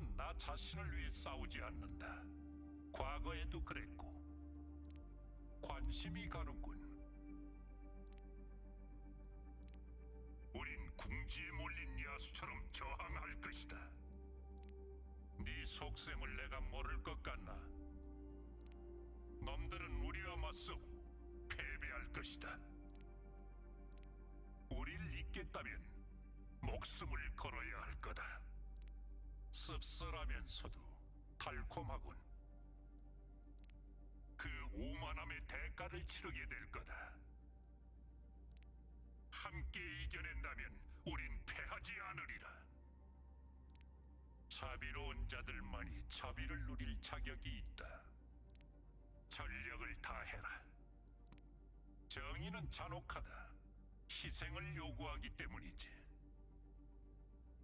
난 나 자신을 위해 싸우지 않는다. 과거에도 그랬고 관심이 가는군. 우린 궁지에 몰린 야수처럼 저항할 것이다. 네 속셈을 내가 모를 것 같나? 놈들은 우리와 맞서고 패배할 것이다. 우리를 잇겠다면 목숨을 걸어야 할 거다. 씁쓸하면서도 달콤하군. 그 오만함의 대가를 치르게 될 거다. 함께 이겨낸다면 우린 패하지 않으리라. 자비로운 자들만이 자비를 누릴 자격이 있다. 전력을 다해라. 정의는 잔혹하다. 희생을 요구하기 때문이지.